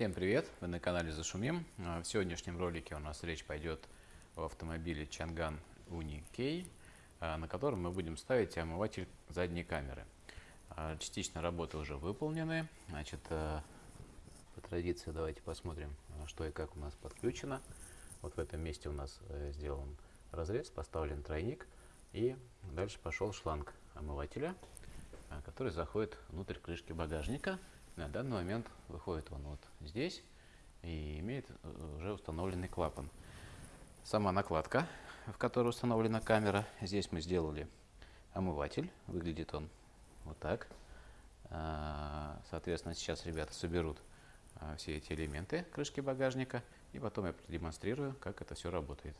Всем привет! Вы на канале Зашумим. А, В сегодняшнем ролике у нас речь пойдет о автомобиле Chang'an Uni K, а, на котором мы будем ставить омыватель задней камеры. А, Частично работы уже выполнены. Значит, по традиции давайте посмотрим, что и как у нас подключено. Вот в этом месте у нас э, сделан разрез, поставлен тройник и дальше пошел шланг омывателя, который заходит внутрь крышки багажника. На данный момент выходит он вот здесь и имеет э, уже установленный клапан. Сама накладка, в которой установлена камера, здесь мы сделали омыватель. Выглядит он вот так. А, Соответственно, сейчас ребята соберут а, все эти элементы крышки багажника и потом я продемонстрирую, как это все работает.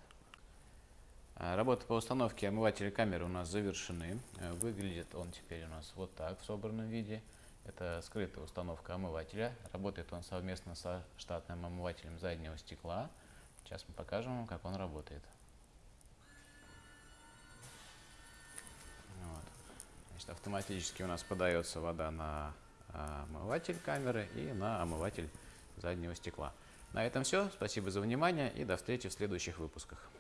А, Работы по установке омывателя камеры у нас завершены. Выглядит он теперь у нас вот так в собранном виде. Это скрытая установка омывателя. Работает он совместно со штатным омывателем заднего стекла. Сейчас мы покажем вам, как он работает. Вот. Значит, автоматически у нас подается вода на а, омыватель камеры и на омыватель заднего стекла. На этом все. Спасибо за внимание и до встречи в следующих выпусках.